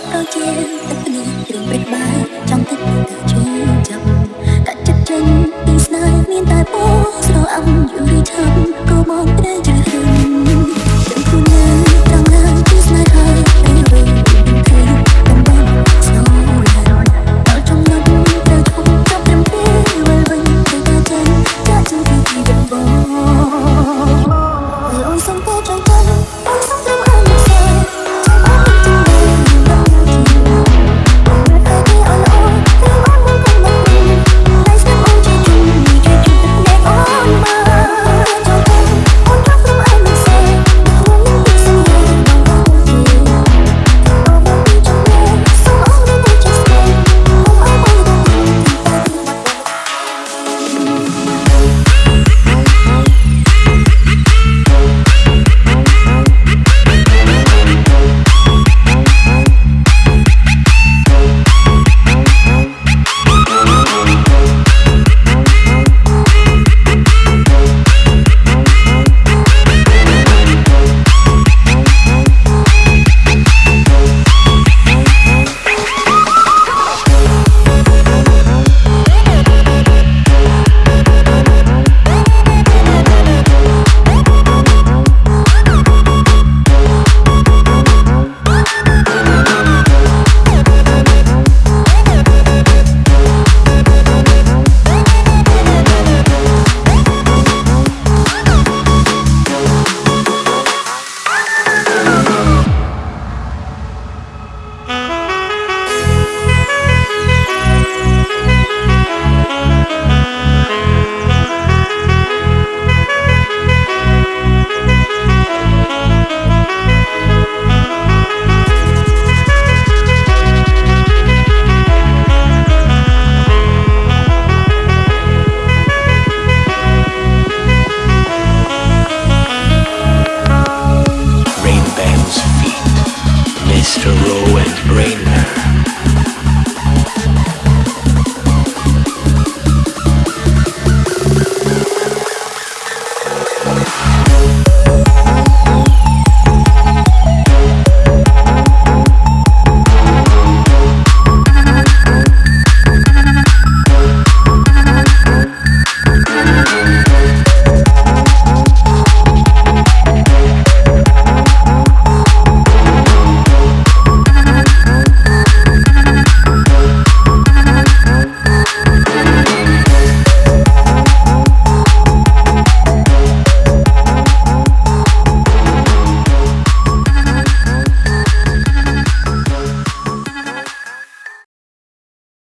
ត់ដូចជាទឹកនេះគ្រឿងពេទ្យបាយចង់ទឹកទៅជឿចាប់កាត់ចិត្តចេញពីស្នេហ៍មានតែពោស្រអំយូរីឆ brain